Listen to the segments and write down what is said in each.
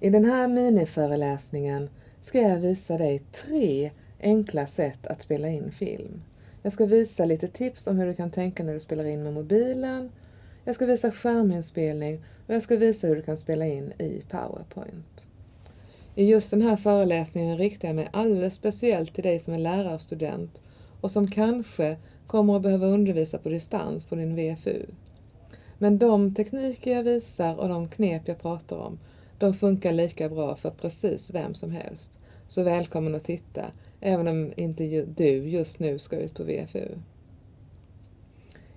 I den här miniföreläsningen ska jag visa dig tre enkla sätt att spela in film. Jag ska visa lite tips om hur du kan tänka när du spelar in med mobilen. Jag ska visa skärminspelning och jag ska visa hur du kan spela in i PowerPoint. I just den här föreläsningen riktar jag mig alldeles speciellt till dig som är lärarstudent och som kanske kommer att behöva undervisa på distans på din VFU. Men de tekniker jag visar och de knep jag pratar om, de funkar lika bra för precis vem som helst. Så välkommen att titta, även om inte du just nu ska ut på VFU.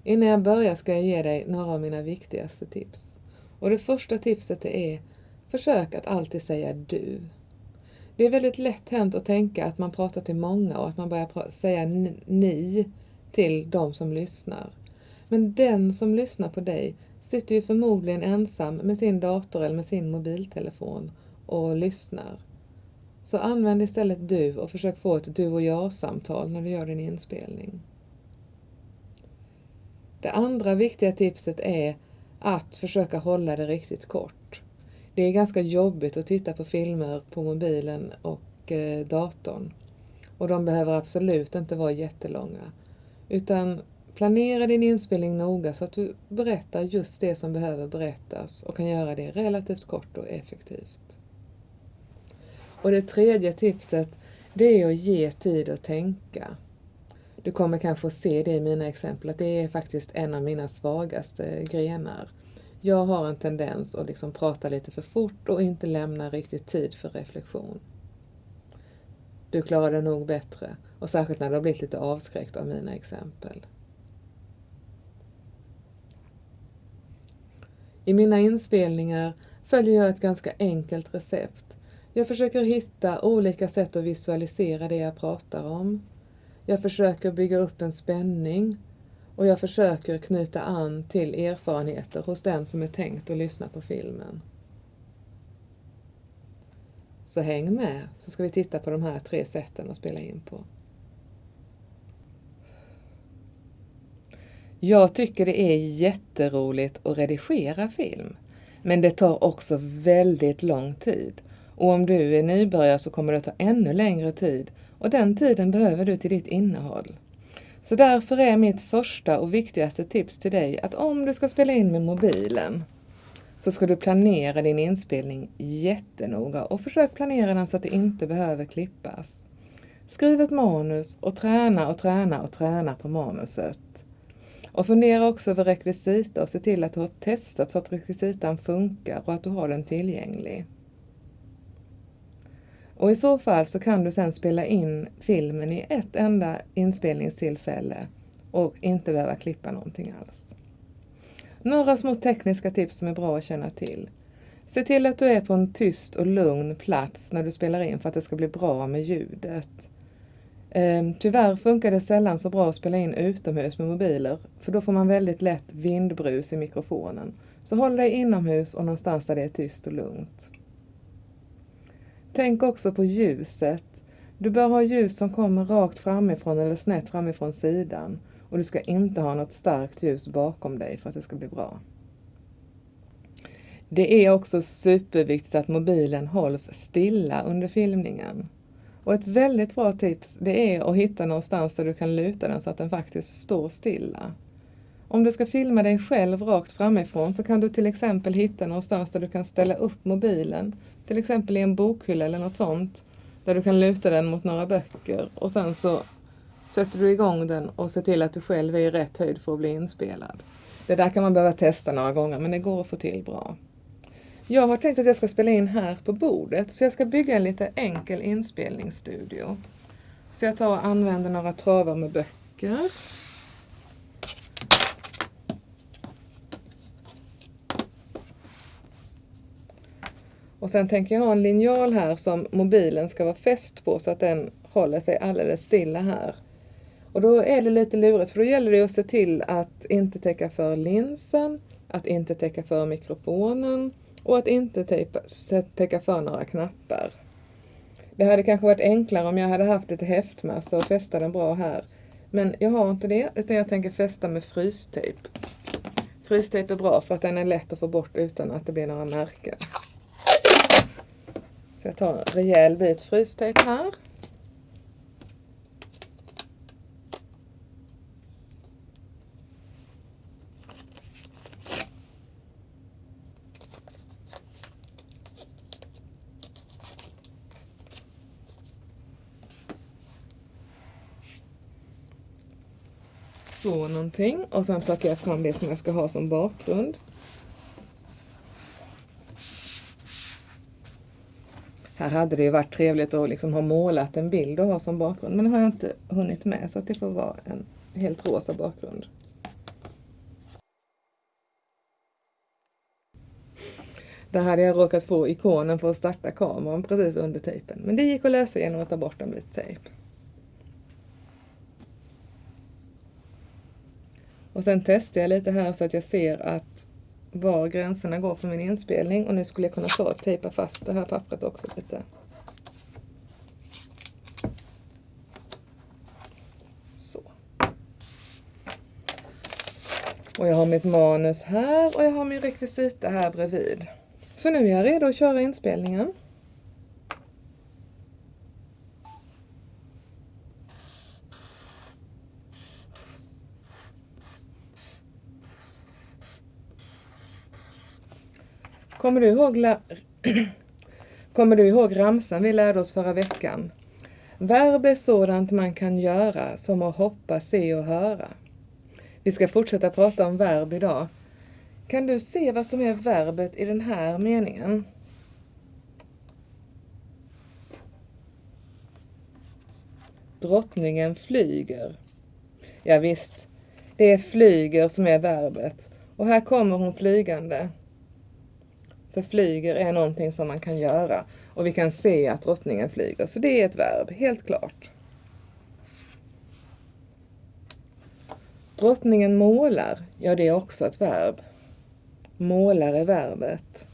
Innan jag börjar ska jag ge dig några av mina viktigaste tips. Och det första tipset är, försök att alltid säga du. Det är väldigt lätt hänt att tänka att man pratar till många och att man börjar säga ni till de som lyssnar. Men den som lyssnar på dig sitter ju förmodligen ensam med sin dator eller med sin mobiltelefon och lyssnar. Så använd istället du och försök få ett du och jag-samtal när du gör din inspelning. Det andra viktiga tipset är att försöka hålla det riktigt kort. Det är ganska jobbigt att titta på filmer på mobilen och eh, datorn. Och de behöver absolut inte vara jättelånga. Utan planera din inspelning noga så att du berättar just det som behöver berättas och kan göra det relativt kort och effektivt. Och det tredje tipset, det är att ge tid att tänka. Du kommer kanske att se det i mina exempel, att det är faktiskt en av mina svagaste grenar. Jag har en tendens att liksom prata lite för fort och inte lämna riktigt tid för reflektion. Du klarar det nog bättre, och särskilt när du har blivit lite avskräckt av mina exempel. I mina inspelningar följer jag ett ganska enkelt recept. Jag försöker hitta olika sätt att visualisera det jag pratar om. Jag försöker bygga upp en spänning och jag försöker knyta an till erfarenheter hos den som är tänkt att lyssna på filmen. Så häng med så ska vi titta på de här tre sätten att spela in på. Jag tycker det är jätteroligt att redigera film. Men det tar också väldigt lång tid. Och om du är nybörjare så kommer det ta ännu längre tid och den tiden behöver du till ditt innehåll. Så därför är mitt första och viktigaste tips till dig att om du ska spela in med mobilen så ska du planera din inspelning jättenoga och försök planera den så att det inte behöver klippas. Skriv ett manus och träna och träna och träna på manuset. Och fundera också över rekvisita och se till att du har testat så att rekvisitan funkar och att du har den tillgänglig. Och i så fall så kan du sedan spela in filmen i ett enda inspelningstillfälle och inte behöva klippa någonting alls. Några små tekniska tips som är bra att känna till. Se till att du är på en tyst och lugn plats när du spelar in för att det ska bli bra med ljudet. Ehm, tyvärr funkar det sällan så bra att spela in utomhus med mobiler, för då får man väldigt lätt vindbrus i mikrofonen. Så håll dig inomhus och någonstans där det är tyst och lugnt. Tänk också på ljuset. Du bör ha ljus som kommer rakt framifrån eller snett framifrån sidan och du ska inte ha något starkt ljus bakom dig för att det ska bli bra. Det är också superviktigt att mobilen hålls stilla under filmningen. Och ett väldigt bra tips det är att hitta någonstans där du kan luta den så att den faktiskt står stilla. Om du ska filma dig själv rakt framifrån så kan du till exempel hitta någonstans där du kan ställa upp mobilen. Till exempel i en bokhylla eller något sånt. Där du kan luta den mot några böcker och sen så sätter du igång den och ser till att du själv är i rätt höjd för att bli inspelad. Det där kan man behöva testa några gånger men det går att få till bra. Jag har tänkt att jag ska spela in här på bordet så jag ska bygga en lite enkel inspelningsstudio. Så jag tar och använder några travar med böcker. Och sen tänker jag ha en linjal här som mobilen ska vara fäst på så att den håller sig alldeles stilla här. Och då är det lite lurigt för då gäller det att se till att inte täcka för linsen, att inte täcka för mikrofonen och att inte tejpa, täcka för några knappar. Det hade kanske varit enklare om jag hade haft lite häftmassa och fästa den bra här. Men jag har inte det utan jag tänker fästa med frystejp. Frystejp är bra för att den är lätt att få bort utan att det blir några märken. Så jag tar en rejäl bit frystejp här. Så någonting och sen plockar jag fram det som jag ska ha som bakgrund. Här hade det ju varit trevligt att liksom ha målat en bild och ha som bakgrund men det har jag inte hunnit med så att det får vara en helt rosa bakgrund. Där hade jag råkat få ikonen för att starta kameran precis under tejpen. Men det gick att lösa genom att ta bort en bit tejp. Och sen testar jag lite här så att jag ser att var gränserna går för min inspelning och nu skulle jag kunna ta tejpa fast det här pappret också lite. Så. Och jag har mitt manus här och jag har min rekvisita här bredvid. Så nu är jag redo att köra inspelningen. Kommer du ihåg, Kommer du ihåg ramsan vi lärde oss förra veckan? Verb är sådant man kan göra som att hoppa, se och höra. Vi ska fortsätta prata om verb idag. Kan du se vad som är verbet i den här meningen? Drottningen flyger. Ja, visst, det är flyger som är verbet. Och här kommer hon flygande. För flyger är någonting som man kan göra. Och vi kan se att drottningen flyger. Så det är ett verb, helt klart. Drottningen målar. Ja, det är också ett verb. Målar är verbet.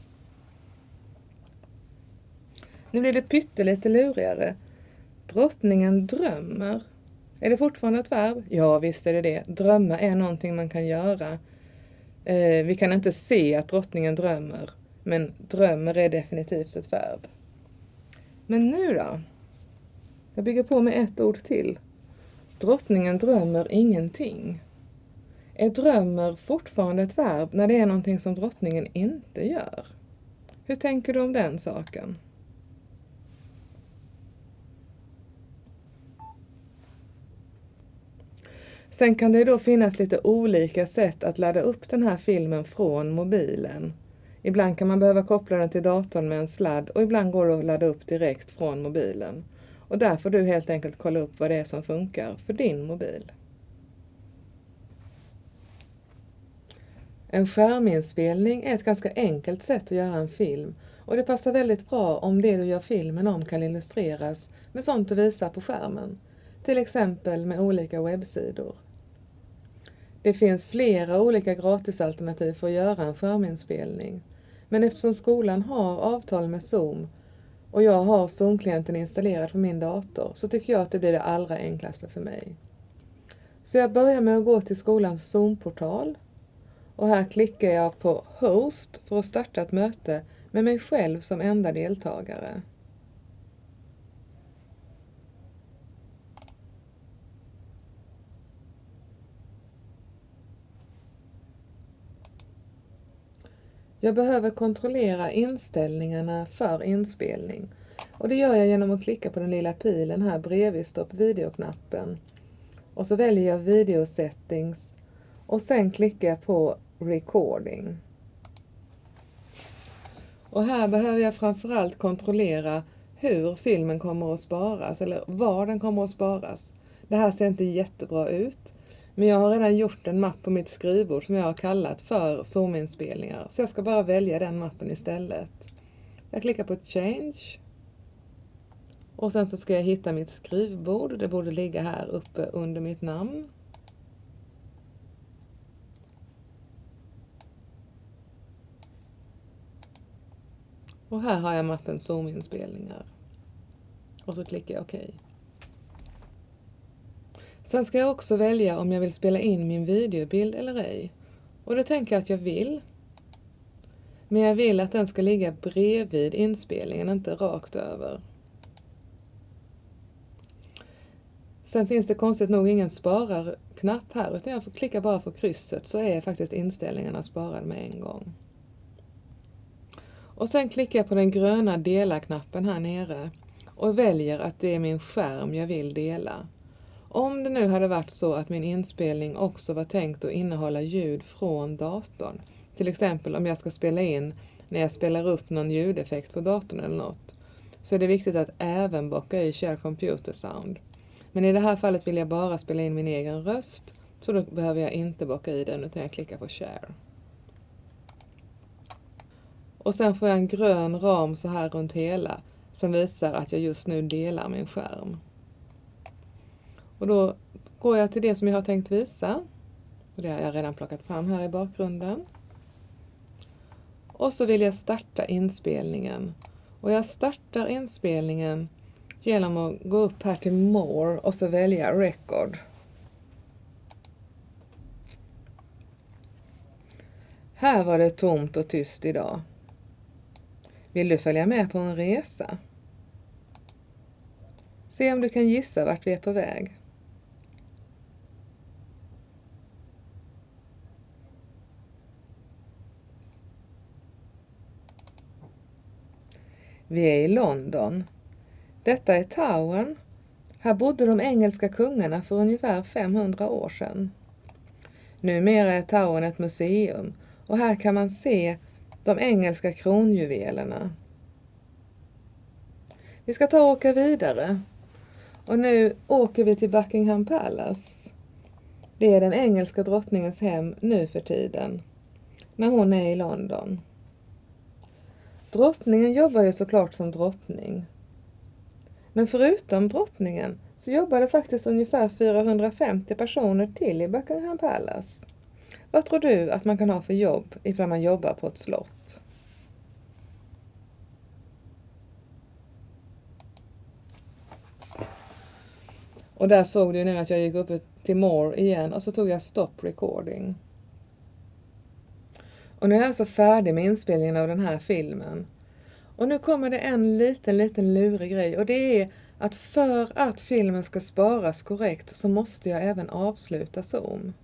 Nu blir det pyttelite lurigare. Drottningen drömmer. Är det fortfarande ett verb? Ja, visst är det det. Drömma är någonting man kan göra. Eh, vi kan inte se att drottningen drömmer. Men drömmer är definitivt ett verb. Men nu då? Jag bygger på med ett ord till. Drottningen drömmer ingenting. Är drömmer fortfarande ett verb när det är någonting som drottningen inte gör? Hur tänker du om den saken? Sen kan det då finnas lite olika sätt att ladda upp den här filmen från mobilen. Ibland kan man behöva koppla den till datorn med en sladd och ibland går det att ladda upp direkt från mobilen. Och där får du helt enkelt kolla upp vad det är som funkar för din mobil. En skärminspelning är ett ganska enkelt sätt att göra en film och det passar väldigt bra om det du gör filmen om kan illustreras med sånt du visar på skärmen. Till exempel med olika webbsidor. Det finns flera olika gratisalternativ för att göra en skärminspelning men eftersom skolan har avtal med Zoom och jag har Zoom-klienten installerad på min dator så tycker jag att det blir det allra enklaste för mig. Så jag börjar med att gå till skolans Zoom-portal och här klickar jag på Host för att starta ett möte med mig själv som enda deltagare. Jag behöver kontrollera inställningarna för inspelning och det gör jag genom att klicka på den lilla pilen här bredvid stopp videoknappen. Och så väljer jag video settings och sen klickar jag på recording. Och här behöver jag framförallt kontrollera hur filmen kommer att sparas eller var den kommer att sparas. Det här ser inte jättebra ut. Men jag har redan gjort en mapp på mitt skrivbord som jag har kallat för Zoom-inspelningar. Så jag ska bara välja den mappen istället. Jag klickar på Change. Och sen så ska jag hitta mitt skrivbord. Det borde ligga här uppe under mitt namn. Och här har jag mappen Zoom-inspelningar. Och så klickar jag OK. Sen ska jag också välja om jag vill spela in min videobild eller ej. Och det tänker jag att jag vill. Men jag vill att den ska ligga bredvid inspelningen, inte rakt över. Sen finns det konstigt nog ingen spararknapp här utan jag får klicka bara på krysset så är faktiskt inställningarna sparade med en gång. Och sen klickar jag på den gröna dela-knappen här nere och väljer att det är min skärm jag vill dela. Om det nu hade varit så att min inspelning också var tänkt att innehålla ljud från datorn, till exempel om jag ska spela in när jag spelar upp någon ljudeffekt på datorn eller något, så är det viktigt att även bocka i Share Computer Sound. Men i det här fallet vill jag bara spela in min egen röst, så då behöver jag inte bocka i den utan jag klickar på Share. Och sen får jag en grön ram så här runt hela som visar att jag just nu delar min skärm. Och då går jag till det som jag har tänkt visa. Och det har jag redan plockat fram här i bakgrunden. Och så vill jag starta inspelningen. Och jag startar inspelningen genom att gå upp här till More och så välja Record. Här var det tomt och tyst idag. Vill du följa med på en resa? Se om du kan gissa vart vi är på väg. Vi är i London. Detta är Towern. Här bodde de engelska kungarna för ungefär 500 år sedan. Numera är Towern ett museum och här kan man se de engelska kronjuvelerna. Vi ska ta och åka vidare. Och nu åker vi till Buckingham Palace. Det är den engelska drottningens hem nu för tiden, när hon är i London. Drottningen jobbar ju såklart som drottning. Men förutom drottningen så jobbar det faktiskt ungefär 450 personer till i Buckingham Palace. Vad tror du att man kan ha för jobb ifall man jobbar på ett slott? Och där såg du nu att jag gick upp till more igen och så tog jag stop recording. Och nu är jag alltså färdig med inspelningen av den här filmen. Och nu kommer det en liten, liten lurig grej och det är att för att filmen ska sparas korrekt så måste jag även avsluta Zoom.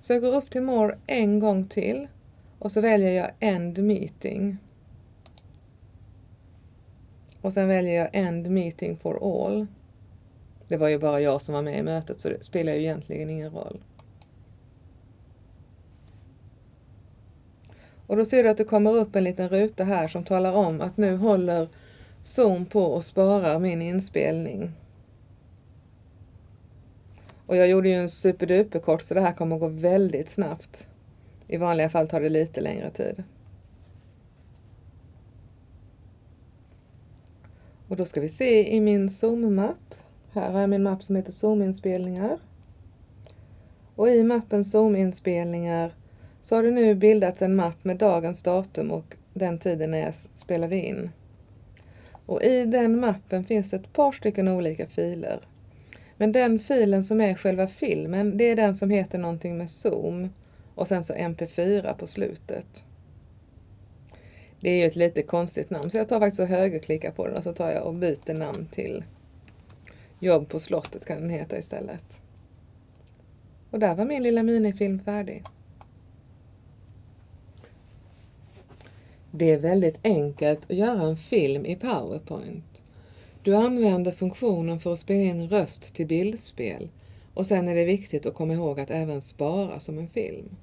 Så jag går upp till More en gång till och så väljer jag End Meeting. Och sen väljer jag End Meeting for All. Det var ju bara jag som var med i mötet så det spelar ju egentligen ingen roll. Och då ser du att det kommer upp en liten ruta här som talar om att nu håller Zoom på och sparar min inspelning. Och jag gjorde ju en superduper kort så det här kommer gå väldigt snabbt. I vanliga fall tar det lite längre tid. Och då ska vi se i min Zoom-mapp. Här har jag min mapp som heter Zoom-inspelningar. Och i mappen Zoom-inspelningar så har det nu bildats en mapp med dagens datum och den tiden när jag spelade in. Och i den mappen finns ett par stycken olika filer. Men den filen som är själva filmen, det är den som heter någonting med Zoom och sen så MP4 på slutet. Det är ju ett lite konstigt namn så jag tar faktiskt och högerklickar på den och så tar jag och byter namn till Jobb på slottet kan den heta istället. Och där var min lilla minifilm färdig. Det är väldigt enkelt att göra en film i PowerPoint. Du använder funktionen för att spela in röst till bildspel och sen är det viktigt att komma ihåg att även spara som en film.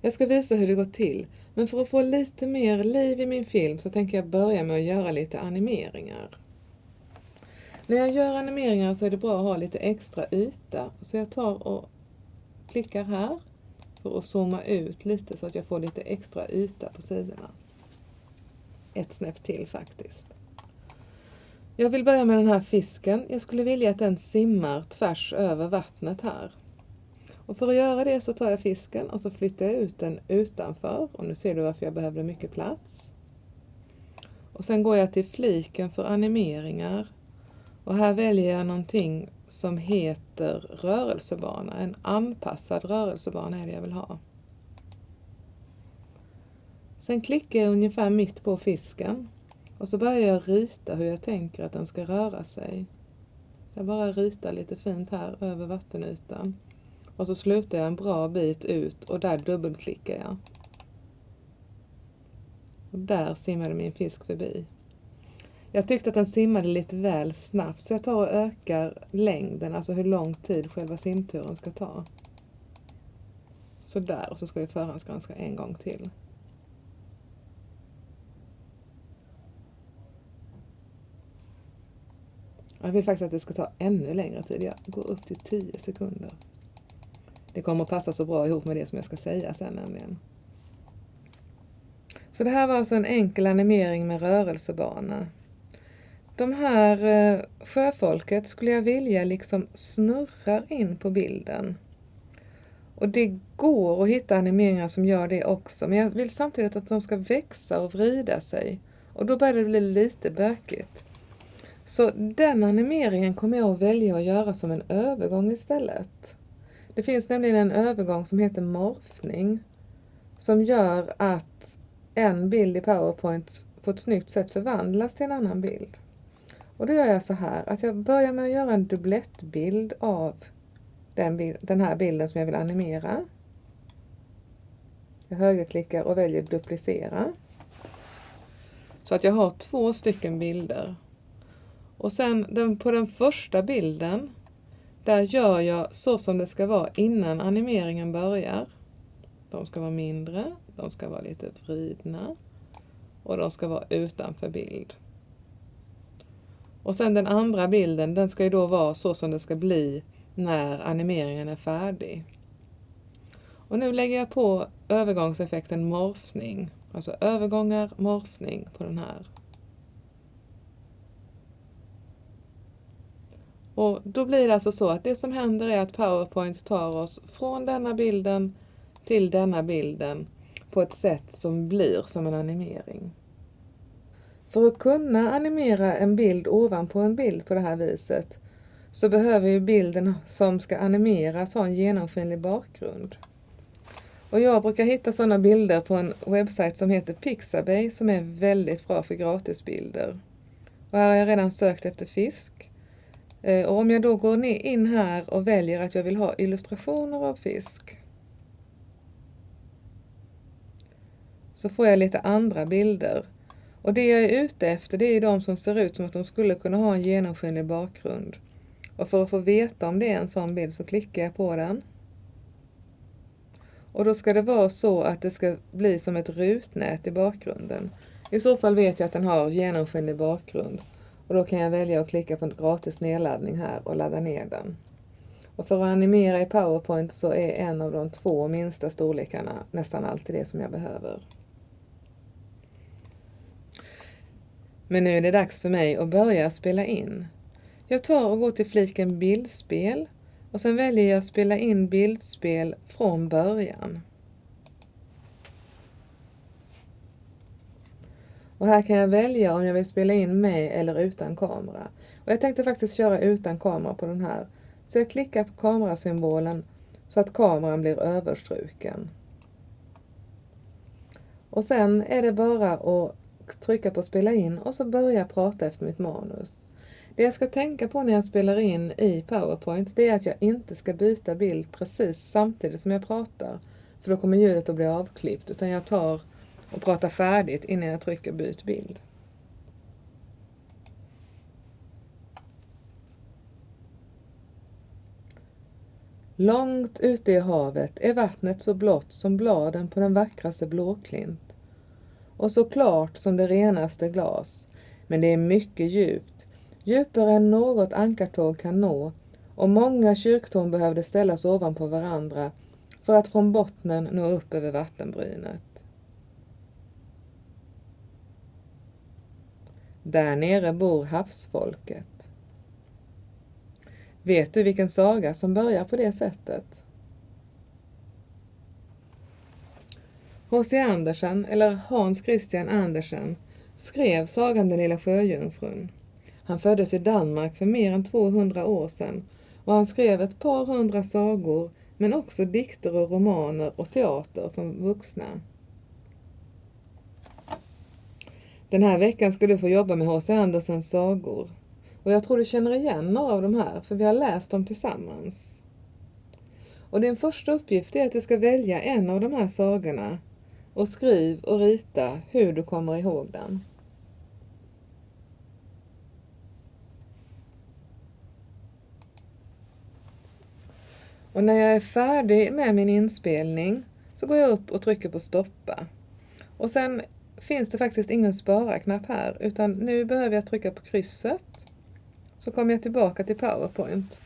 Jag ska visa hur det går till, men för att få lite mer liv i min film så tänker jag börja med att göra lite animeringar. När jag gör animeringar så är det bra att ha lite extra yta, så jag tar och klickar här för att zooma ut lite så att jag får lite extra yta på sidorna. Ett snäpp till faktiskt. Jag vill börja med den här fisken. Jag skulle vilja att den simmar tvärs över vattnet här. Och för att göra det så tar jag fisken och så flyttar jag ut den utanför. Och nu ser du varför jag behövde mycket plats. Och sen går jag till fliken för animeringar. Och här väljer jag någonting som heter rörelsebana. En anpassad rörelsebana är det jag vill ha. Sen klickar jag ungefär mitt på fisken och så börjar jag rita hur jag tänker att den ska röra sig. Jag bara ritar lite fint här över vattenytan. Och så slutar jag en bra bit ut och där dubbelklickar jag. Och där simmade min fisk förbi. Jag tyckte att den simmade lite väl snabbt så jag tar och ökar längden, alltså hur lång tid själva simturen ska ta. Sådär, och så ska vi förhandsgranska en gång till. Jag vill faktiskt att det ska ta ännu längre tid. Jag går upp till 10 sekunder. Det kommer att passa så bra ihop med det som jag ska säga sen nämligen. Så det här var alltså en enkel animering med rörelsebana. De här eh, sjöfolket skulle jag vilja liksom snurrar in på bilden. Och det går att hitta animeringar som gör det också, men jag vill samtidigt att de ska växa och vrida sig. Och då börjar det bli lite bökigt. Så den animeringen kommer jag att välja att göra som en övergång istället. Det finns nämligen en övergång som heter morfning som gör att en bild i Powerpoint på ett snyggt sätt förvandlas till en annan bild. Och då gör jag så här att jag börjar med att göra en dublettbild av den, den här bilden som jag vill animera. Jag högerklickar och väljer duplicera. Så att jag har två stycken bilder. Och sen den, på den första bilden, där gör jag så som det ska vara innan animeringen börjar. De ska vara mindre, de ska vara lite vridna och de ska vara utanför bild. Och sen den andra bilden, den ska ju då vara så som det ska bli när animeringen är färdig. Och nu lägger jag på övergångseffekten morfning, alltså övergångar, morfning på den här. Och då blir det alltså så att det som händer är att Powerpoint tar oss från denna bilden till denna bilden på ett sätt som blir som en animering. För att kunna animera en bild ovanpå en bild på det här viset så behöver ju bilden som ska animeras ha en genomskinlig bakgrund. Och jag brukar hitta sådana bilder på en webbsajt som heter Pixabay som är väldigt bra för gratisbilder. Och här har jag redan sökt efter fisk. Eh, och om jag då går in här och väljer att jag vill ha illustrationer av fisk så får jag lite andra bilder. Och det jag är ute efter det är de som ser ut som att de skulle kunna ha en genomskinlig bakgrund. Och för att få veta om det är en sån bild så klickar jag på den. Och då ska det vara så att det ska bli som ett rutnät i bakgrunden. I så fall vet jag att den har genomskinlig bakgrund. Och då kan jag välja att klicka på gratis nedladdning här och ladda ner den. Och för att animera i Powerpoint så är en av de två minsta storlekarna nästan alltid det som jag behöver. Men nu är det dags för mig att börja spela in. Jag tar och går till fliken bildspel och sen väljer jag spela in bildspel från början. Och här kan jag välja om jag vill spela in med eller utan kamera. Och jag tänkte faktiskt köra utan kamera på den här. Så jag klickar på kamerasymbolen så att kameran blir överstruken. Och sen är det bara att trycka på spela in och så börja prata efter mitt manus. Det jag ska tänka på när jag spelar in i Powerpoint det är att jag inte ska byta bild precis samtidigt som jag pratar. För då kommer ljudet att bli avklippt utan jag tar och pratar färdigt innan jag trycker byt bild. Långt ute i havet är vattnet så blått som bladen på den vackraste blåklint och så klart som det renaste glas. Men det är mycket djupt, djupare än något ankartåg kan nå och många kyrktorn behövde ställas ovanpå varandra för att från bottnen nå upp över vattenbrynet. Där nere bor havsfolket. Vet du vilken saga som börjar på det sättet? H.C. Andersen, eller Hans Christian Andersen, skrev sagan Den lilla sjöjungfrun. Han föddes i Danmark för mer än 200 år sedan och han skrev ett par hundra sagor men också dikter och romaner och teater för vuxna. Den här veckan ska du få jobba med H.C. Andersens sagor. Och jag tror du känner igen några av de här, för vi har läst dem tillsammans. Och din första uppgift är att du ska välja en av de här sagorna och skriv och rita hur du kommer ihåg den. Och när jag är färdig med min inspelning så går jag upp och trycker på stoppa. Och sen finns det faktiskt ingen spara-knapp här utan nu behöver jag trycka på krysset. Så kommer jag tillbaka till PowerPoint.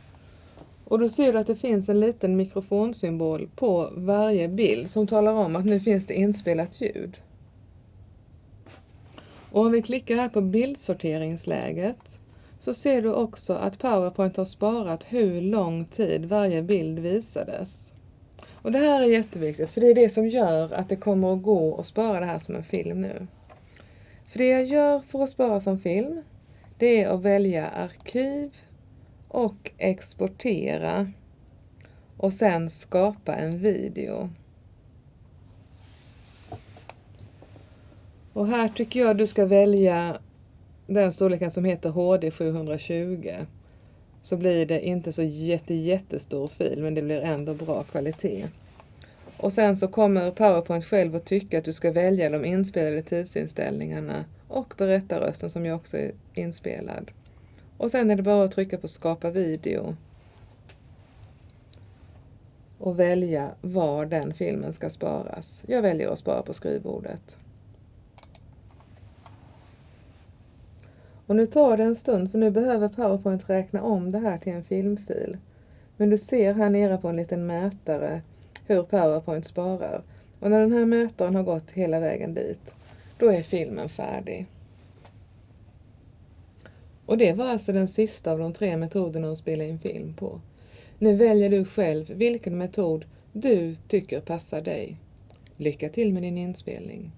Och då ser du att det finns en liten mikrofonsymbol på varje bild som talar om att nu finns det inspelat ljud. Och om vi klickar här på bildsorteringsläget så ser du också att PowerPoint har sparat hur lång tid varje bild visades. Och det här är jätteviktigt för det är det som gör att det kommer att gå att spara det här som en film nu. För det jag gör för att spara som film, det är att välja arkiv och exportera och sen skapa en video. Och här tycker jag du ska välja den storleken som heter HD 720 så blir det inte så jätte, jättestor fil men det blir ändå bra kvalitet. Och sen så kommer PowerPoint själv att tycka att du ska välja de inspelade tidsinställningarna och berättarrösten som ju också är inspelad. Och sen är det bara att trycka på skapa video och välja var den filmen ska sparas. Jag väljer att spara på skrivbordet. Och nu tar det en stund för nu behöver PowerPoint räkna om det här till en filmfil. Men du ser här nere på en liten mätare hur PowerPoint sparar. Och när den här mätaren har gått hela vägen dit, då är filmen färdig. Och det var alltså den sista av de tre metoderna att spela in film på. Nu väljer du själv vilken metod du tycker passar dig. Lycka till med din inspelning!